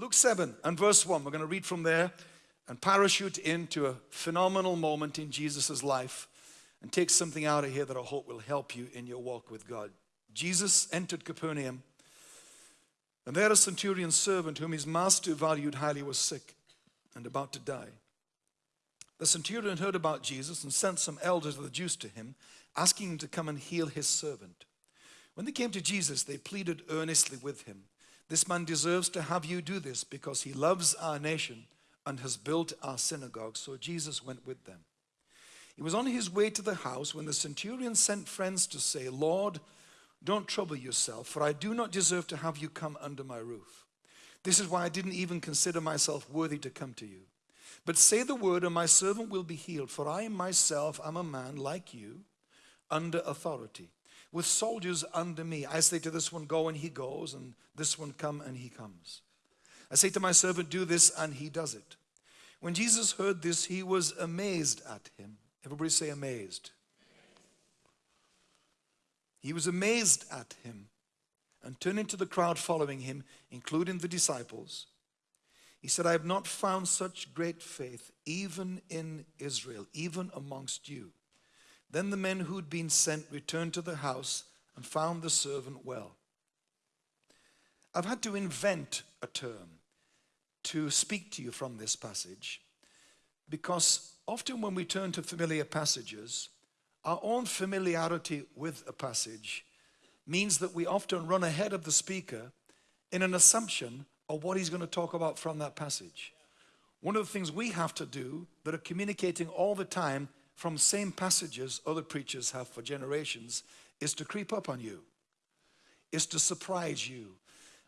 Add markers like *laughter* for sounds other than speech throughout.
Luke 7 and verse 1, we're going to read from there and parachute into a phenomenal moment in Jesus' life and take something out of here that I hope will help you in your walk with God. Jesus entered Capernaum, and there a centurion servant whom his master valued highly was sick and about to die. The centurion heard about Jesus and sent some elders of the Jews to him, asking him to come and heal his servant. When they came to Jesus, they pleaded earnestly with him. This man deserves to have you do this because he loves our nation and has built our synagogue. So Jesus went with them. He was on his way to the house when the centurion sent friends to say, Lord, don't trouble yourself, for I do not deserve to have you come under my roof. This is why I didn't even consider myself worthy to come to you. But say the word, and my servant will be healed, for I myself am a man like you, under authority, with soldiers under me. I say to this one, Go, and he goes, and this one, Come, and he comes. I say to my servant, Do this, and he does it. When Jesus heard this, he was amazed at him. Everybody say, amazed. He was amazed at him and turning to the crowd following him, including the disciples, he said, I have not found such great faith even in Israel, even amongst you. Then the men who'd been sent returned to the house and found the servant well. I've had to invent a term to speak to you from this passage because often when we turn to familiar passages, our own familiarity with a passage means that we often run ahead of the speaker in an assumption of what he's going to talk about from that passage. One of the things we have to do that are communicating all the time from same passages other preachers have for generations is to creep up on you, is to surprise you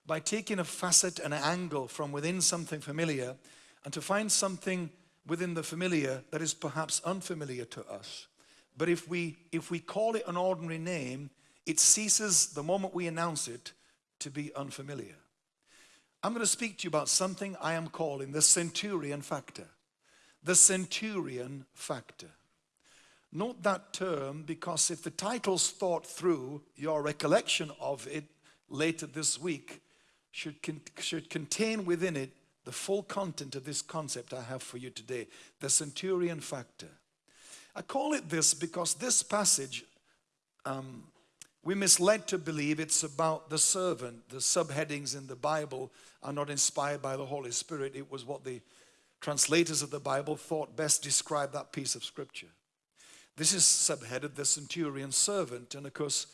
by taking a facet, an angle from within something familiar and to find something within the familiar that is perhaps unfamiliar to us. But if we, if we call it an ordinary name, it ceases the moment we announce it to be unfamiliar. I'm going to speak to you about something I am calling the centurion factor. The centurion factor. Note that term because if the title's thought through, your recollection of it later this week should, con should contain within it the full content of this concept I have for you today, the centurion factor. I call it this because this passage um, we misled to believe it's about the servant. The subheadings in the Bible are not inspired by the Holy Spirit. It was what the translators of the Bible thought best described that piece of scripture. This is subheaded the centurion servant. And of course,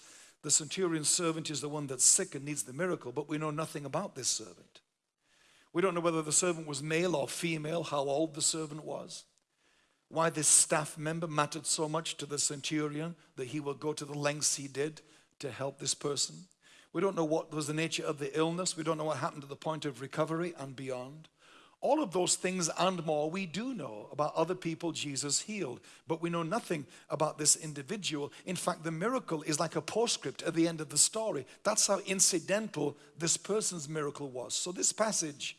the centurion servant is the one that's sick and needs the miracle, but we know nothing about this servant. We don't know whether the servant was male or female, how old the servant was why this staff member mattered so much to the centurion that he will go to the lengths he did to help this person. We don't know what was the nature of the illness. We don't know what happened to the point of recovery and beyond. All of those things and more we do know about other people Jesus healed, but we know nothing about this individual. In fact, the miracle is like a postscript at the end of the story. That's how incidental this person's miracle was. So this passage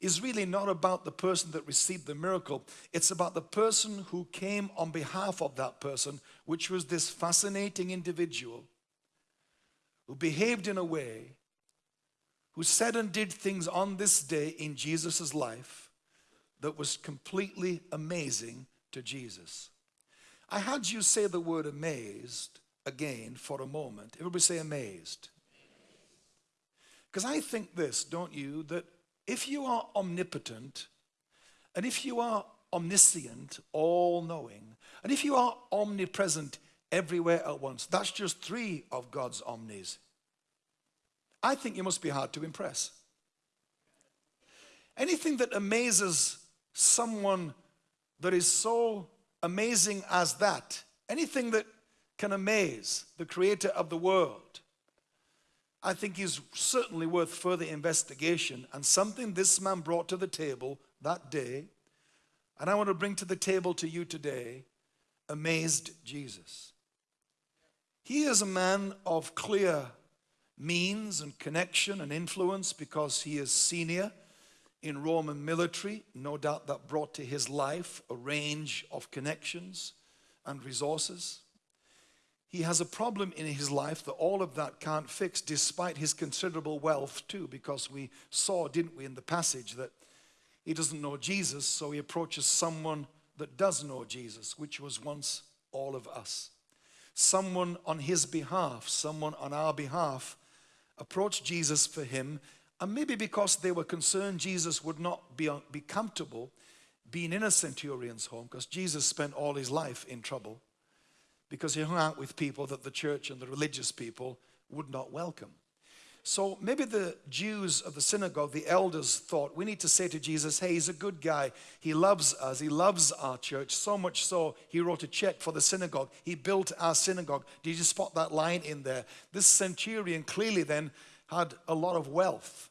is really not about the person that received the miracle. It's about the person who came on behalf of that person, which was this fascinating individual who behaved in a way, who said and did things on this day in Jesus' life that was completely amazing to Jesus. I had you say the word amazed again for a moment. Everybody say amazed. Because I think this, don't you, that if you are omnipotent and if you are omniscient, all knowing, and if you are omnipresent everywhere at once. That's just three of God's omnis. I think you must be hard to impress. Anything that amazes someone that is so amazing as that, anything that can amaze the creator of the world, I think is certainly worth further investigation and something this man brought to the table that day, and I want to bring to the table to you today, amazed Jesus. He is a man of clear means and connection and influence because he is senior in Roman military. No doubt that brought to his life a range of connections and resources. he has a problem in his life that all of that can't fix, despite his considerable wealth, too, because we saw, didn't we, in the passage that he doesn't know Jesus, so he approaches someone that does know Jesus, which was once all of us. Someone on his behalf, someone on our behalf, approached Jesus for him, and maybe because they were concerned Jesus would not be, be comfortable being in a centurion's home, because Jesus spent all his life in trouble because he hung out with people that the church and the religious people would not welcome. So maybe the Jews of the synagogue, the elders, thought we need to say to Jesus, hey, he's a good guy. He loves us. He loves our church. So much so, he wrote a check for the synagogue. He built our synagogue. Did you spot that line in there? This centurion clearly then had a lot of wealth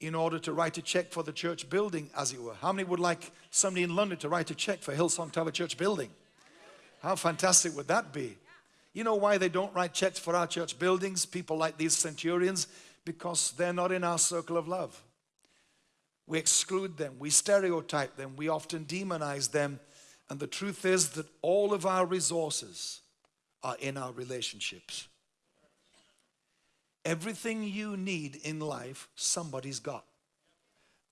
in order to write a check for the church building, as it were. How many would like somebody in London to write a check for Hillsong to have a church building? How fantastic would that be? You know why they don't write checks for our church buildings, people like these centurions? Because they're not in our circle of love. We exclude them, we stereotype them, we often demonize them. And the truth is that all of our resources are in our relationships. Everything you need in life, somebody's got.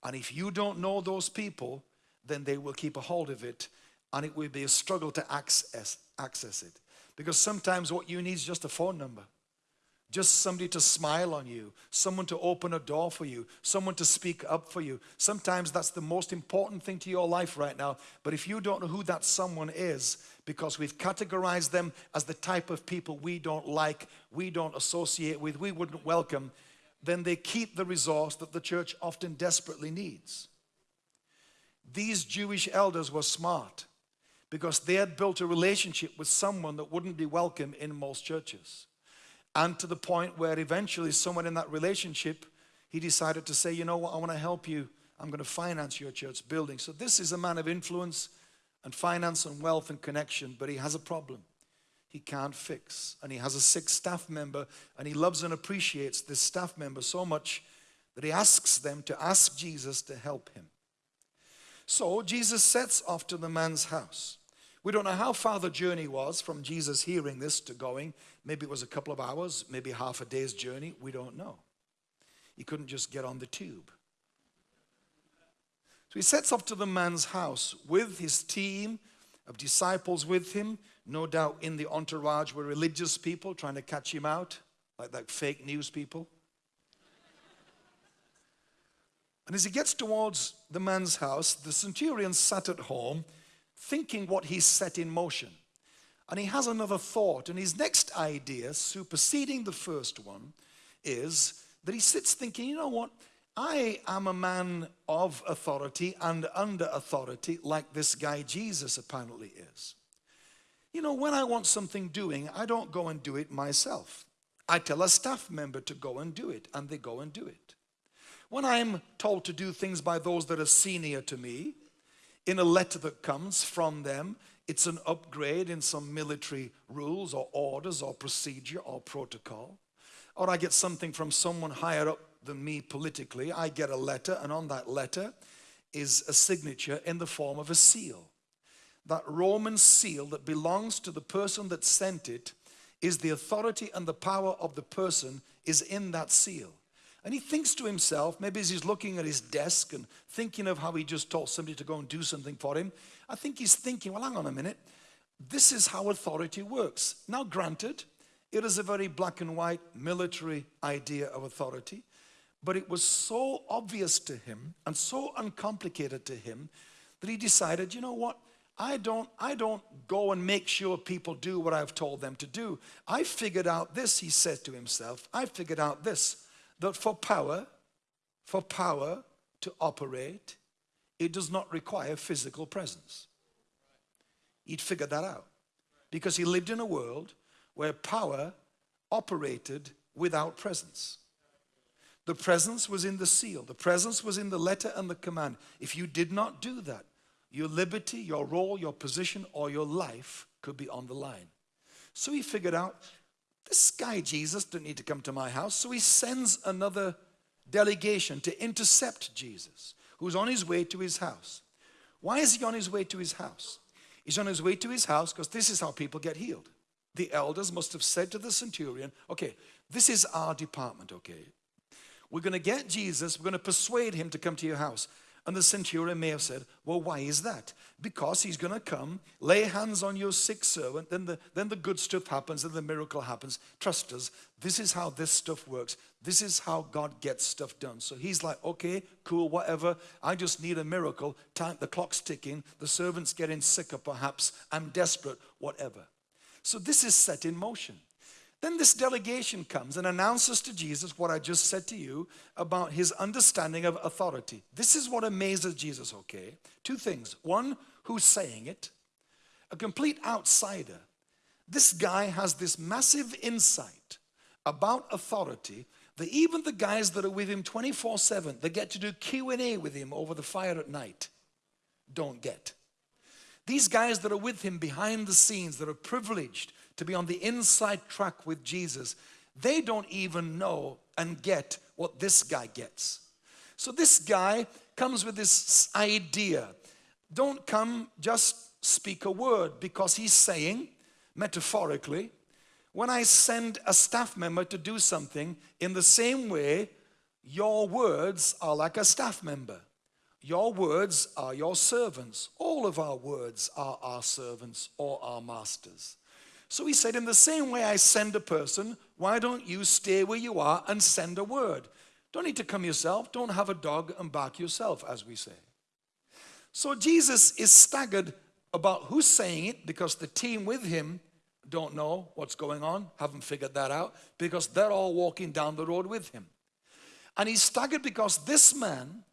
And if you don't know those people, then they will keep a hold of it and it will be a struggle to access, access it. Because sometimes what you need is just a phone number. Just somebody to smile on you, someone to open a door for you, someone to speak up for you. Sometimes that's the most important thing to your life right now. But if you don't know who that someone is, because we've categorized them as the type of people we don't like, we don't associate with, we wouldn't welcome, then they keep the resource that the church often desperately needs. These Jewish elders were smart because they had built a relationship with someone that wouldn't be welcome in most churches. And to the point where eventually someone in that relationship, he decided to say, you know what, I want to help you. I'm going to finance your church building. So this is a man of influence and finance and wealth and connection, but he has a problem he can't fix. And he has a sick staff member and he loves and appreciates this staff member so much that he asks them to ask Jesus to help him. So Jesus sets off to the man's house. We don't know how far the journey was from Jesus hearing this to going. Maybe it was a couple of hours, maybe half a day's journey. We don't know. He couldn't just get on the tube. So he sets off to the man's house with his team of disciples with him. No doubt in the entourage were religious people trying to catch him out, like that fake news people. And as he gets towards the man's house, the centurion sat at home thinking what he's set in motion. And he has another thought, and his next idea, superseding the first one, is that he sits thinking, you know what? I am a man of authority and under authority, like this guy Jesus apparently is. You know, when I want something doing, I don't go and do it myself. I tell a staff member to go and do it, and they go and do it. When I'm told to do things by those that are senior to me, in a letter that comes from them. It's an upgrade in some military rules or orders or procedure or protocol. Or I get something from someone higher up than me politically. I get a letter, and on that letter is a signature in the form of a seal. That Roman seal that belongs to the person that sent it is the authority and the power of the person is in that seal. And he thinks to himself, maybe as he's looking at his desk and thinking of how he just told somebody to go and do something for him, I think he's thinking, well, hang on a minute. This is how authority works. Now, granted, it is a very black and white military idea of authority, but it was so obvious to him and so uncomplicated to him that he decided, you know what? I don't, I don't go and make sure people do what I've told them to do. I figured out this, he said to himself. I figured out this that for power, for power to operate, it does not require physical presence. He'd figured that out because he lived in a world where power operated without presence. The presence was in the seal, the presence was in the letter and the command. If you did not do that, your liberty, your role, your position, or your life could be on the line. So he figured out this guy, Jesus, didn't need to come to my house. So he sends another delegation to intercept Jesus, who's on his way to his house. Why is he on his way to his house? He's on his way to his house because this is how people get healed. the elders must have said to the centurion, okay, this is our department, okay? We're going to get Jesus, we're going to persuade him to come to your house. And the centurion may have said, Well, why is that? Because he's going to come, lay hands on your sick servant, then the, then the good stuff happens, and the miracle happens. Trust us, this is how this stuff works. This is how God gets stuff done. So he's like, Okay, cool, whatever. I just need a miracle. Time, the clock's ticking, the servant's getting sicker, perhaps. I'm desperate, whatever. So this is set in motion. Then this delegation comes and announces to Jesus what I just said to you about his understanding of authority. This is what amazes Jesus, okay? Two things. One, who's saying it? A complete outsider. This guy has this massive insight about authority that even the guys that are with him 24/7 that get to do Q&A with him over the fire at night don't get. These guys that are with him behind the scenes that are privileged to be on the inside track with Jesus, they don't even know and get what this guy gets. So this guy comes with this idea. Don't come just speak a word because he's saying, metaphorically, when I send a staff member to do something, in the same way, your words are like a staff member. Your words are your servants. All of our words are our servants or our masters. So he said, In the same way I send a person, why don't you stay where you are and send a word? Don't need to come yourself. Don't have a dog and bark yourself, as we say. So Jesus is staggered about who's saying it because the team with him don't know what's going on, haven't figured that out, because they're all walking down the road with him. And he's staggered because this man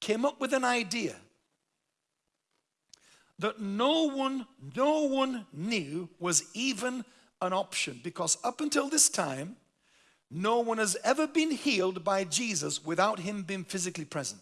came up with an idea that no one, no one knew was even an option because up until this time, no one has ever been healed by Jesus without him being physically present.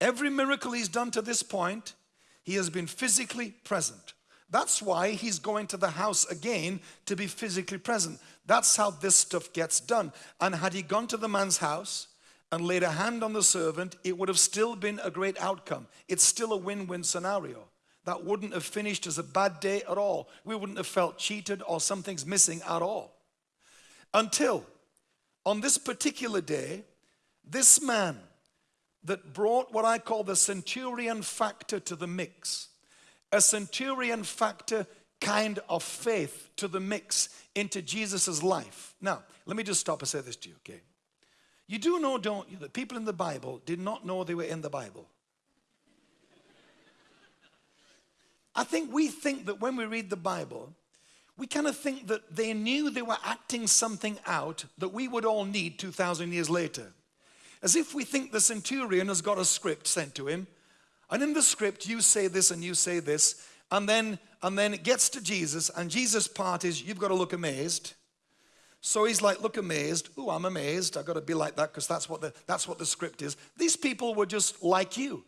Every miracle he's done to this point, he has been physically present. That's why he's going to the house again to be physically present. That's how this stuff gets done. And had he gone to the man's house, and laid a hand on the servant, it would have still been a great outcome. It's still a win win scenario. That wouldn't have finished as a bad day at all. We wouldn't have felt cheated or something's missing at all. Until on this particular day, this man that brought what I call the centurion factor to the mix, a centurion factor kind of faith to the mix into Jesus' life. Now, let me just stop and say this to you, okay? You do know, don't you, that people in the Bible did not know they were in the Bible. I think we think that when we read the Bible, we kind of think that they knew they were acting something out that we would all need 2,000 years later. As if we think the centurion has got a script sent to him, and in the script you say this and you say this, and then, and then it gets to Jesus, and Jesus' part is you've got to look amazed. So he's like, look amazed. Oh, I'm amazed. I've got to be like that because that's what the that's what the script is. These people were just like you,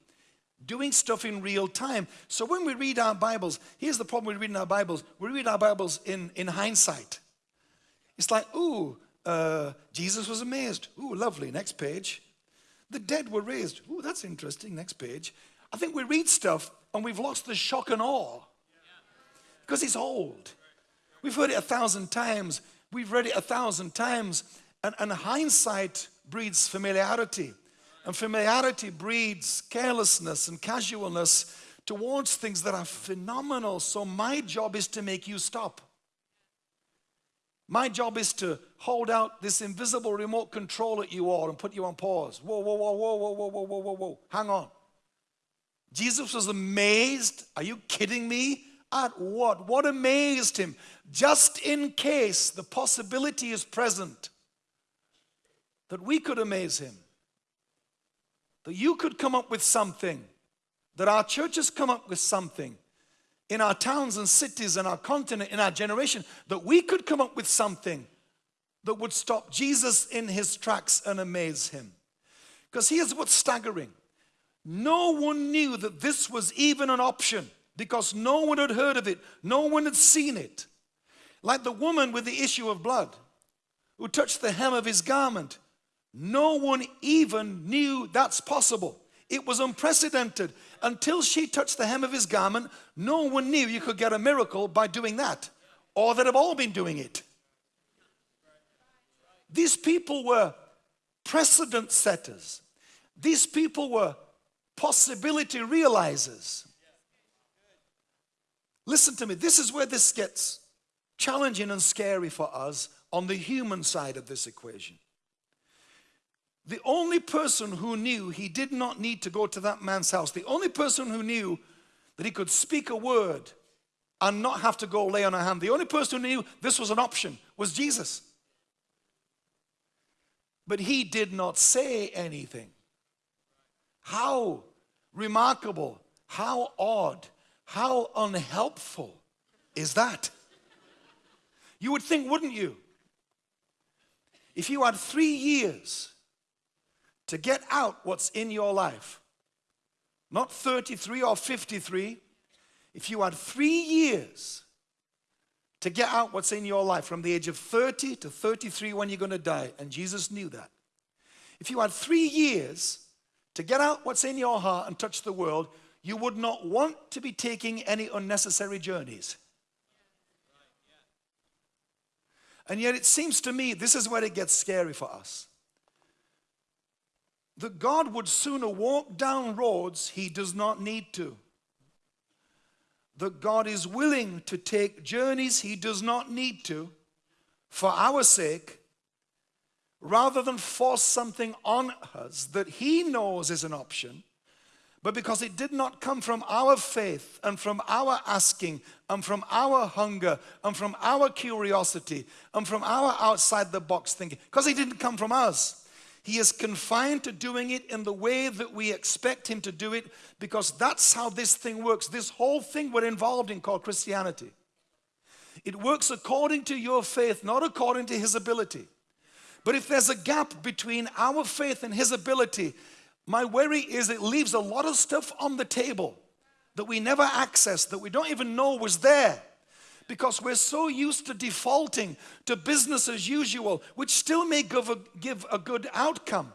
doing stuff in real time. So when we read our Bibles, here's the problem with reading our Bibles. We read our Bibles in, in hindsight. It's like, ooh, uh, Jesus was amazed. Ooh, lovely. Next page. The dead were raised. Ooh, that's interesting. Next page. I think we read stuff and we've lost the shock and awe because it's old. We've heard it a thousand times. We've read it a thousand times, and, and hindsight breeds familiarity. And familiarity breeds carelessness and casualness towards things that are phenomenal. So, my job is to make you stop. My job is to hold out this invisible remote control at you all and put you on pause. Whoa, whoa, whoa, whoa, whoa, whoa, whoa, whoa, whoa, whoa. Hang on. Jesus was amazed. Are you kidding me? At what? What amazed him? Just in case the possibility is present that we could amaze him, that you could come up with something, that our churches come up with something in our towns and cities and our continent, in our generation, that we could come up with something that would stop Jesus in his tracks and amaze him. Because here's what's staggering no one knew that this was even an option because no one had heard of it, no one had seen it. Like the woman with the issue of blood who touched the hem of his garment. No one even knew that's possible. It was unprecedented. Until she touched the hem of his garment, no one knew you could get a miracle by doing that, or that have all been doing it. These people were precedent setters. These people were possibility realizers. Listen to me, this is where this gets challenging and scary for us on the human side of this equation. The only person who knew he did not need to go to that man's house, the only person who knew that he could speak a word and not have to go lay on a hand, the only person who knew this was an option was Jesus. But he did not say anything. How remarkable, how odd, how unhelpful is that? You would think, wouldn't you? If you had three years to get out what's in your life, not 33 or 53, if you had three years to get out what's in your life from the age of 30 to 33 when you're going to die, and Jesus knew that. If you had three years to get out what's in your heart and touch the world, you would not want to be taking any unnecessary journeys. And yet it seems to me this is where it gets scary for us. That God would sooner walk down roads he does not need to. That God is willing to take journeys he does not need to for our sake rather than force something on us that he knows is an option but because it did not come from our faith and from our asking and from our hunger and from our curiosity and from our outside the box thinking, because it didn't come from us. He is confined to doing it in the way that we expect him to do it because that's how this thing works. This whole thing we're involved in called Christianity. It works according to your faith, not according to his ability. But if there's a gap between our faith and his ability, my worry is it leaves a lot of stuff on the table that we never accessed, that we don't even know was there because we're so used to defaulting to business as usual, which still may give a, give a good outcome.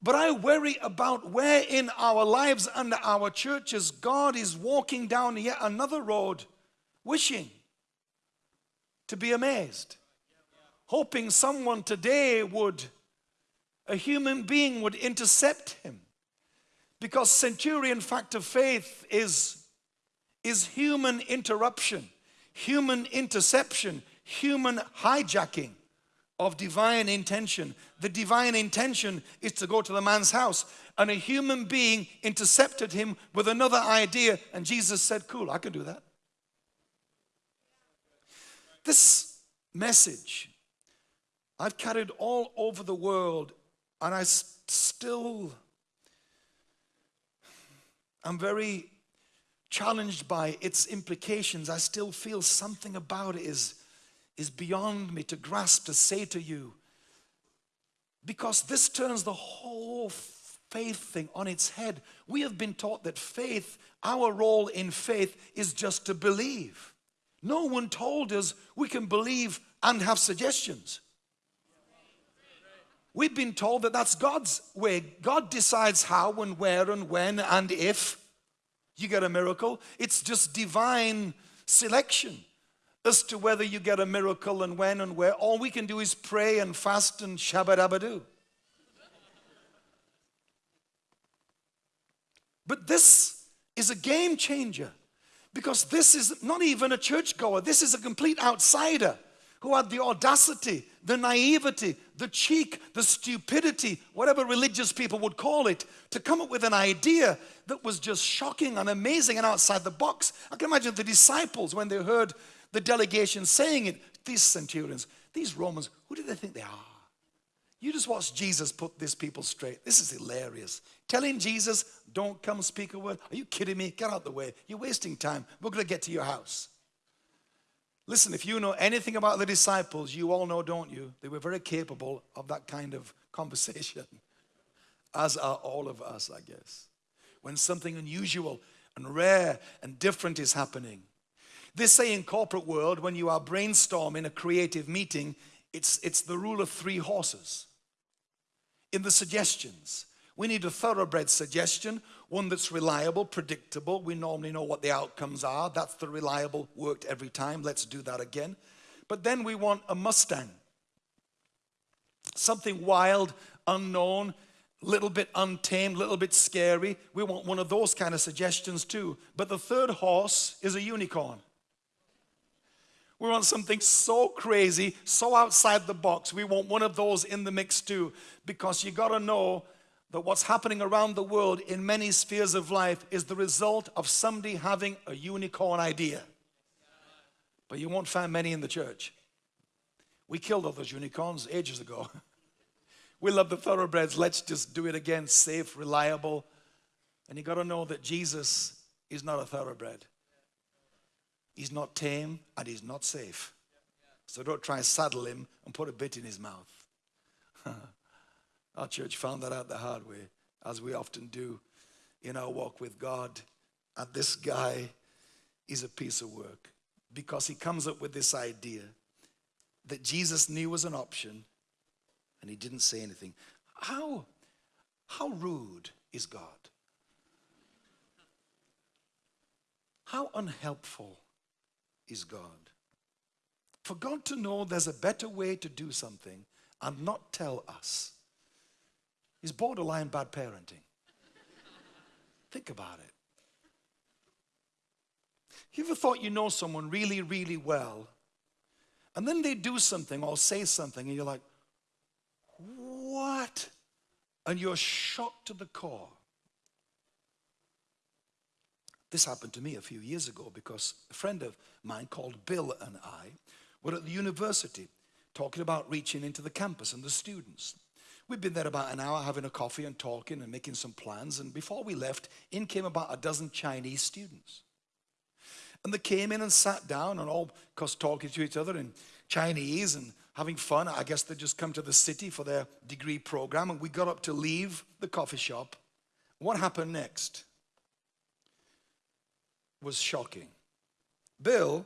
But I worry about where in our lives and our churches God is walking down yet another road, wishing to be amazed, hoping someone today would a human being would intercept him. Because centurion fact of faith is, is human interruption, human interception, human hijacking of divine intention. The divine intention is to go to the man's house, and a human being intercepted him with another idea, and Jesus said, Cool, I can do that. This message I've carried all over the world and I still, I'm very challenged by its implications. I still feel something about it is, is beyond me to grasp, to say to you. Because this turns the whole faith thing on its head. We have been taught that faith, our role in faith is just to believe. No one told us we can believe and have suggestions. We've been told that that's God's way. God decides how and where and when and if you get a miracle. It's just divine selection as to whether you get a miracle and when and where. All we can do is pray and fast and shabadabadoo. But this is a game changer because this is not even a churchgoer. This is a complete outsider who had the audacity, the naivety, the cheek, the stupidity, whatever religious people would call it, to come up with an idea that was just shocking and amazing and outside the box. I can imagine the disciples when they heard the delegation saying it, these centurions, these Romans, who do they think they are? You just watch Jesus put these people straight. This is hilarious. Telling Jesus, don't come speak a word. Are you kidding me? Get out of the way. You're wasting time. We're going to get to your house. Listen, if you know anything about the disciples, you all know, don't you? They were very capable of that kind of *laughs* conversation, as are all of us, I guess. When something unusual and rare and different is happening. They say in corporate world, when you are brainstorming a creative meeting, it's, it's the rule of three horses. In the suggestions, We need a thoroughbred suggestion, one that's reliable, predictable. We normally know what the outcomes are. That's the reliable, worked every time. Let's do that again. But then we want a Mustang. Something wild, unknown, little bit untamed, little bit scary. We want one of those kind of suggestions too. But the third horse is a unicorn. We want something so crazy, so outside the box. We want one of those in the mix too. Because you got to know that what's happening around the world in many spheres of life is the result of somebody having a unicorn idea. But you won't find many in the church. We killed all those unicorns ages ago. *laughs* we love the thoroughbreds. Let's just do it again safe, reliable. And you got to know that Jesus is not a thoroughbred. He's not tame and he's not safe. So don't try and saddle him and put a bit in his mouth. *laughs* Our church found that out the hard way, as we often do in our walk with God. And this guy is a piece of work because he comes up with this idea that Jesus knew was an option and he didn't say anything. How, how rude is God? How unhelpful is God? For God to know there's a better way to do something and not tell us is borderline bad parenting. Think about it. You ever thought you know someone really, really well, and then they do something or say something, and you're like, what? And you're shocked to the core. This happened to me a few years ago because a friend of mine called Bill and I were at the university talking about reaching into the campus and the students. We'd been there about an hour having a coffee and talking and making some plans. And before we left, in came about a dozen Chinese students. And they came in and sat down and all, of course, talking to each other in Chinese and having fun. I guess they'd just come to the city for their degree program. And we got up to leave the coffee shop. What happened next was shocking. Bill,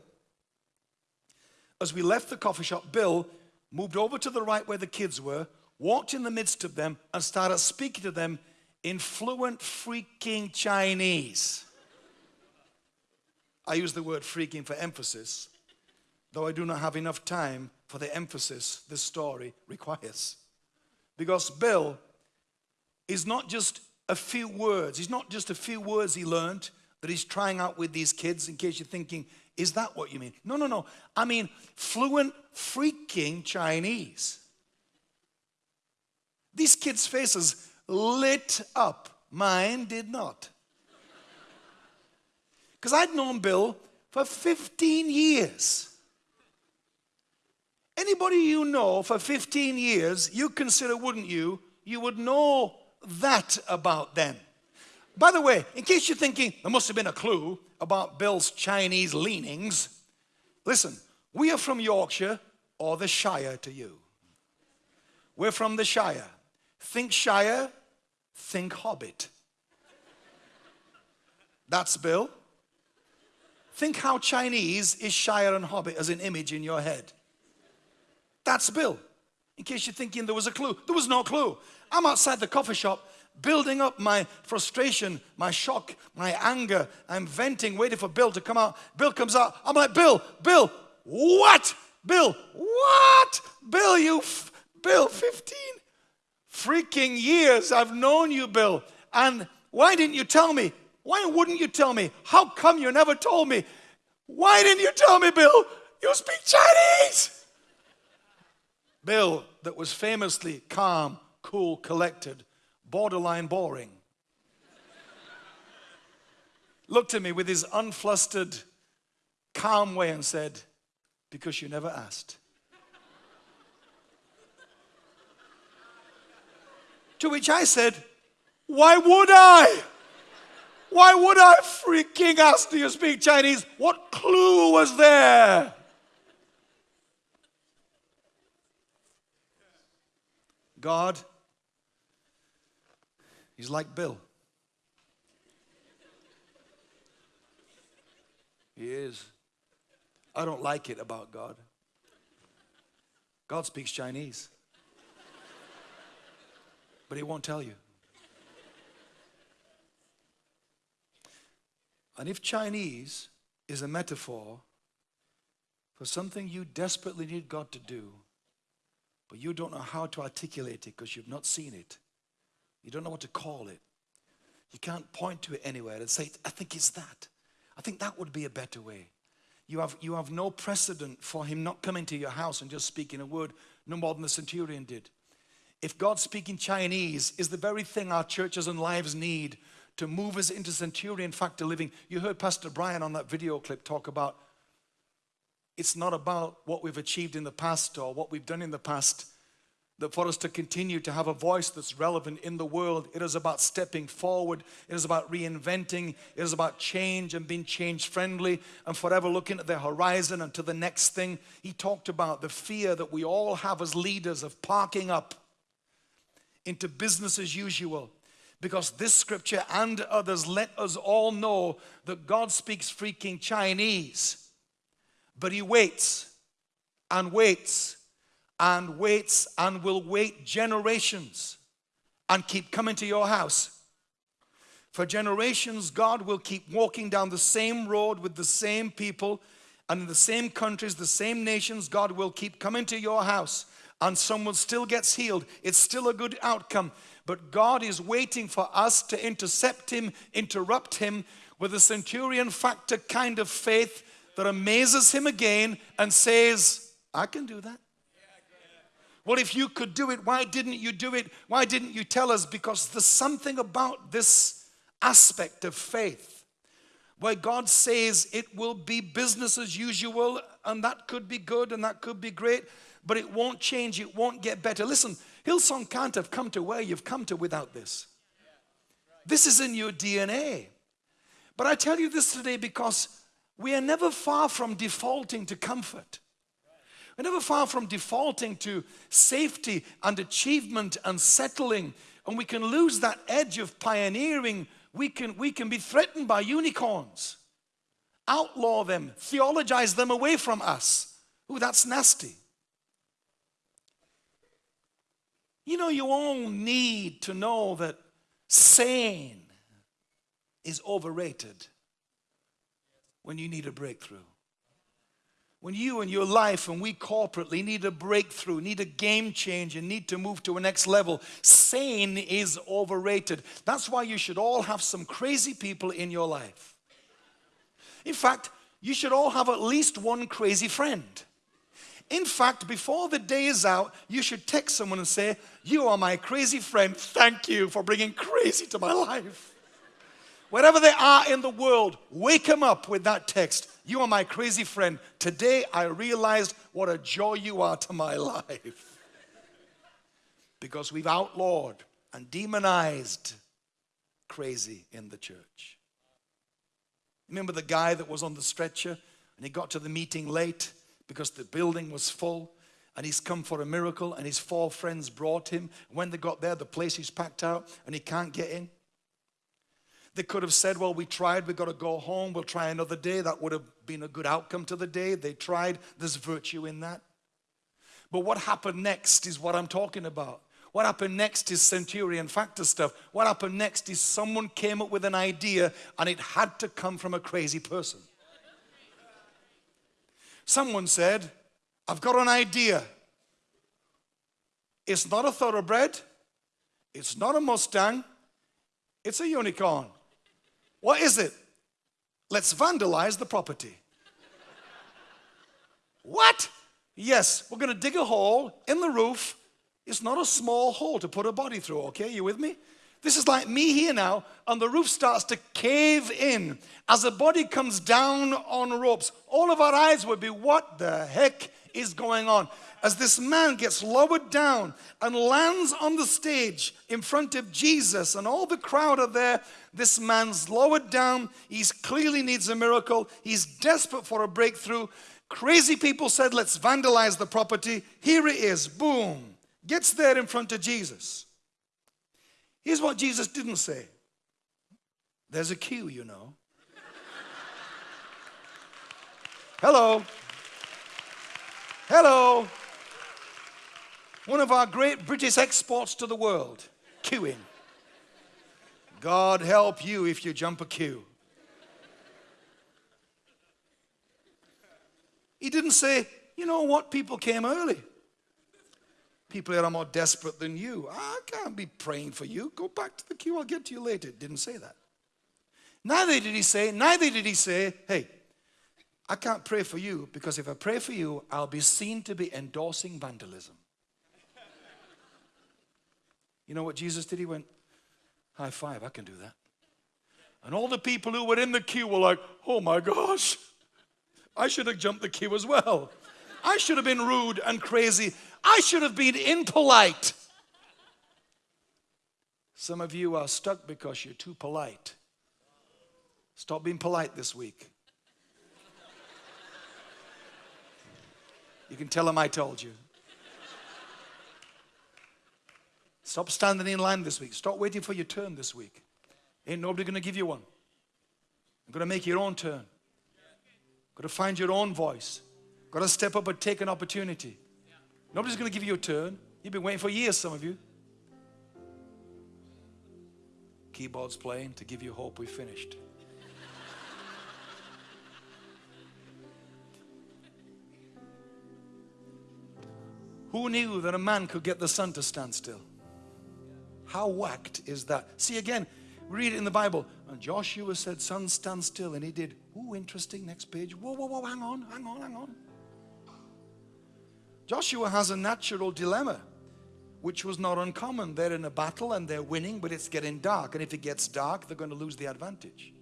as we left the coffee shop, Bill moved over to the right where the kids were, walked in the midst of them and started speaking to them in fluent freaking Chinese. I use the word freaking for emphasis, though I do not have enough time for the emphasis this story requires. Because Bill is not just a few words, he's not just a few words he learned that he's trying out with these kids, in case you're thinking, is that what you mean? No, no, no. I mean fluent freaking Chinese. These kids' faces lit up. Mine did not. Because I'd known Bill for 15 years. Anybody you know for 15 years, you consider, wouldn't you, you would know that about them. By the way, in case you're thinking there must have been a clue about Bill's Chinese leanings, listen, we are from Yorkshire or the Shire to you. We're from the Shire. Think Shire, think Hobbit. That's Bill. Think how Chinese is Shire and Hobbit as an image in your head. That's Bill. In case you're thinking there was a clue, there was no clue. I'm outside the coffee shop building up my frustration, my shock, my anger. I'm venting, waiting for Bill to come out. Bill comes out. I'm like, Bill, Bill, what? Bill, what? Bill, you, Bill, 15 freaking years I've known you, Bill. And why didn't you tell me? Why wouldn't you tell me? How come you never told me? Why didn't you tell me, Bill? You speak Chinese. Bill, that was famously calm, cool, collected, borderline boring, looked at me with his unflustered, calm way and said, Because you never asked. To which I said, Why would I? Why would I freaking ask, Do you speak Chinese? What clue was there? God, He's like Bill. He is. I don't like it about God. God speaks Chinese but he won't tell you. and if Chinese is a metaphor for something you desperately need God to do, but you don't know how to articulate it because you've not seen it, you don't know what to call it, you can't point to it anywhere and say, I think it's that. I think that would be a better way. You have, you have no precedent for him not coming to your house and just speaking a word, no more than the centurion did. If God speaking Chinese is the very thing our churches and lives need to move us into centurion factor living. You heard Pastor Brian on that video clip talk about it's not about what we've achieved in the past or what we've done in the past that for us to continue to have a voice that's relevant in the world, it is about stepping forward. It is about reinventing. It is about change and being change friendly and forever looking at the horizon and to the next thing. He talked about the fear that we all have as leaders of parking up into business as usual. Because this scripture and others let us all know that God speaks freaking Chinese, but He waits and waits and waits and will wait generations and keep coming to your house. For generations, God will keep walking down the same road with the same people and in the same countries, the same nations. God will keep coming to your house and someone still gets healed. It's still a good outcome. But God is waiting for us to intercept him, interrupt him with a centurion factor kind of faith that amazes him again and says, I can do that. Well, if you could do it, why didn't you do it? Why didn't you tell us? Because there's something about this aspect of faith where God says it will be business as usual, and that could be good and that could be great, but it won't change, it won't get better. Listen, Hillsong can't have come to where you've come to without this. This is in your DNA. But I tell you this today because we are never far from defaulting to comfort. We're never far from defaulting to safety and achievement and settling. And we can lose that edge of pioneering. We can, we can be threatened by unicorns. Outlaw them, theologize them away from us. Ooh, that's nasty. You know, you all need to know that sane is overrated when you need a breakthrough when you and your life and we corporately need a breakthrough, need a game change, and need to move to a next level, sane is overrated. That's why you should all have some crazy people in your life. In fact, you should all have at least one crazy friend. In fact, before the day is out, you should text someone and say, You are my crazy friend. Thank you for bringing crazy to my *laughs* life. Wherever they are in the world, wake them up with that text. You are my crazy friend. Today I realized what a joy you are to my *laughs* life. because we've outlawed and demonized crazy in the church. Remember the guy that was on the stretcher and he got to the meeting late because the building was full and he's come for a miracle and his four friends brought him. When they got there, the place is packed out and he can't get in. They could have said, well, we tried, we got to go home, we'll try another day. That would have been a good outcome to the day. They tried, there's virtue in that. But what happened next is what I'm talking about. What happened next is centurion factor stuff. What happened next is someone came up with an idea and it had to come from a crazy person. Someone said, I've got an idea. It's not a thoroughbred, it's not a Mustang, it's a unicorn. What is it? Let's vandalize the property. *laughs* what? Yes, we're going to dig a hole in the roof. It's not a small hole to put a body through, okay? You with me? This is like me here now, and the roof starts to cave in. As the body comes down on ropes, all of our eyes would be, what the heck is going on? As this man gets lowered down and lands on the stage in front of Jesus, and all the crowd are there, this man's lowered down. He clearly needs a miracle. He's desperate for a breakthrough. Crazy people said, let's vandalize the property. Here it is. Boom. Gets there in front of Jesus. Here's what Jesus didn't say. There's a queue, you know. Hello. Hello. One of our great British exports to the world, queuing. God help you if you jump a queue. He didn't say, you know what, people came early. People here are more desperate than you. I can't be praying for you. Go back to the queue. I'll get to you later. Didn't say that. Neither did he say, neither did he say, hey, I can't pray for you because if I pray for you, I'll be seen to be endorsing vandalism. You know what Jesus did? He went, high five, I can do that. And all the people who were in the queue were like, oh my gosh, I should have jumped the queue as well. I should have been rude and crazy. I should have been impolite. Some of you are stuck because you're too polite. Stop being polite this week. You can tell them I told you. Stop standing in line this week. Stop waiting for your turn this week. Ain't nobody going to give you one. You're going to make your own turn. Got to find your own voice. Got to step up and take an opportunity. Nobody's going to give you a turn. You've been waiting for years, some of you. Keyboard's playing to give you hope we finished. *laughs* Who knew that a man could get the sun to stand still? How whacked is that? See again, read it in the Bible. And Joshua said, Sun, stand still. And he did. Ooh, interesting. Next page. Whoa, whoa, whoa, hang on, hang on, hang on. Joshua has a natural dilemma, which was not uncommon. They're in a battle and they're winning, but it's getting dark. And if it gets dark, they're going to lose the advantage.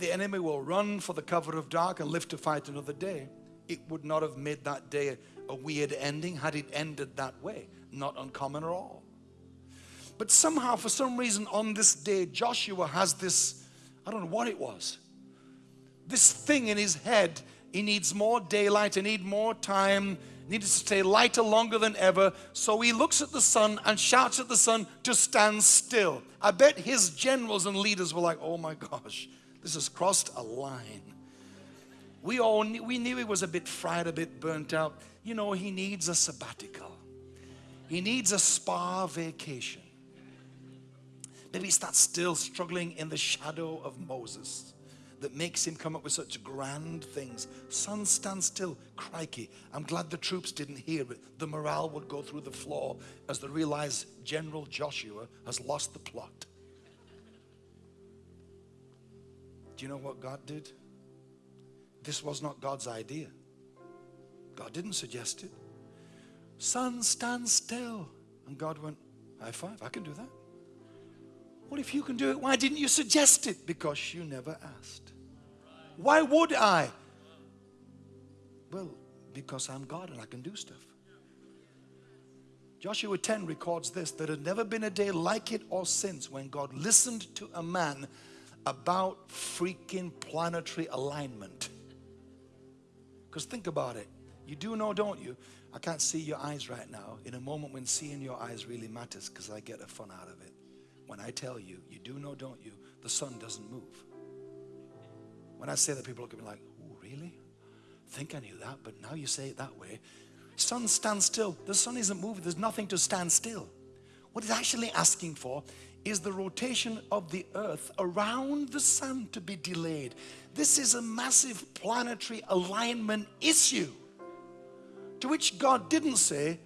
The enemy will run for the cover of dark and live to fight another day. It would not have made that day a weird ending had it ended that way. Not uncommon at all. But somehow, for some reason, on this day, Joshua has this, I don't know what it was, this thing in his head. He needs more daylight, he needs more time, needs to stay lighter longer than ever. So he looks at the sun and shouts at the sun to stand still. I bet his generals and leaders were like, oh my gosh, this has crossed a line. We all knew, we knew he was a bit fried, a bit burnt out. You know, he needs a sabbatical. He needs a spa vacation. Maybe he's still struggling in the shadow of Moses that makes him come up with such grand things. Sun, stand still. Crikey. I'm glad the troops didn't hear it. The morale would go through the floor as they realize General Joshua has lost the plot. Do you know what God did? This was not God's idea. God didn't suggest it. Sun, stand still. And God went, high five, I can do that. What if you can do it, why didn't you suggest it? Because you never asked. Why would I? Well, because I'm God and I can do stuff. Joshua 10 records this there had never been a day like it or since when God listened to a man about freaking planetary alignment. Because think about it. You do know, don't you? I can't see your eyes right now. In a moment when seeing your eyes really matters because I get a fun out of it. When I tell you, you do know, don't you? The sun doesn't move. When I say that, people look at me like, oh, really? think I knew that, but now you say it that way. Sun stands still. The sun isn't moving. There's nothing to stand still. What it's actually asking for is the rotation of the earth around the sun to be delayed. This is a massive planetary alignment issue to which God didn't say,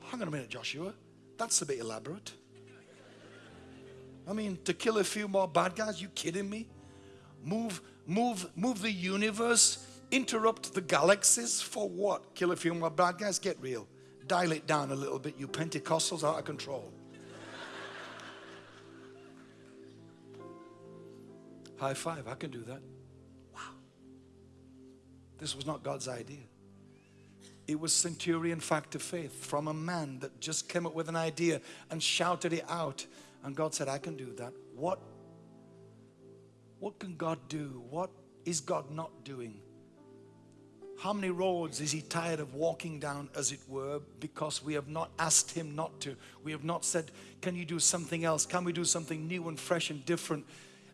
hang on a minute, Joshua, that's a bit elaborate. I mean, to kill a few more bad guys, you kidding me? Move, move, move the universe, interrupt the galaxies for what? Kill a few more bad guys? Get real. Dial it down a little bit, you Pentecostals are out of control. High five, I can do that. Wow. This was not God's idea. It was centurion fact of faith from a man that just came up with an idea and shouted it out. And God said, I can do that. What, what can God do? What is God not doing? How many roads is he tired of walking down, as it were, because we have not asked him not to? We have not said, Can you do something else? Can we do something new and fresh and different?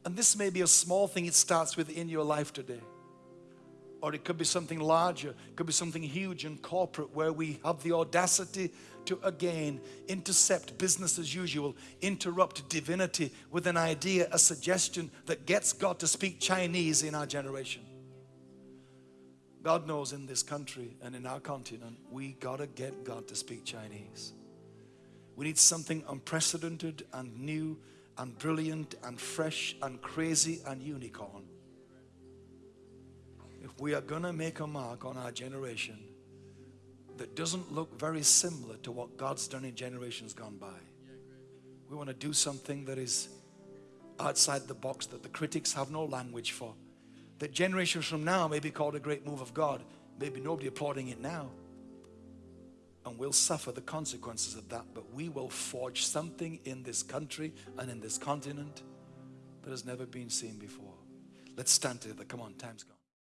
And this may be a small thing it starts with in your life today. Or it could be something larger, it could be something huge and corporate where we have the audacity to again intercept business as usual, interrupt divinity with an idea, a suggestion that gets God to speak Chinese in our generation. God knows in this country and in our continent, we gotta get God to speak Chinese. We need something unprecedented and new and brilliant and fresh and crazy and unicorn. If we are gonna make a mark on our generation that doesn't look very similar to what God's done in generations gone by, we want to do something that is outside the box that the critics have no language for. That generations from now may be called a great move of God. Maybe nobody applauding it now. And we'll suffer the consequences of that, but we will forge something in this country and in this continent that has never been seen before. Let's stand together. Come on, time's gone.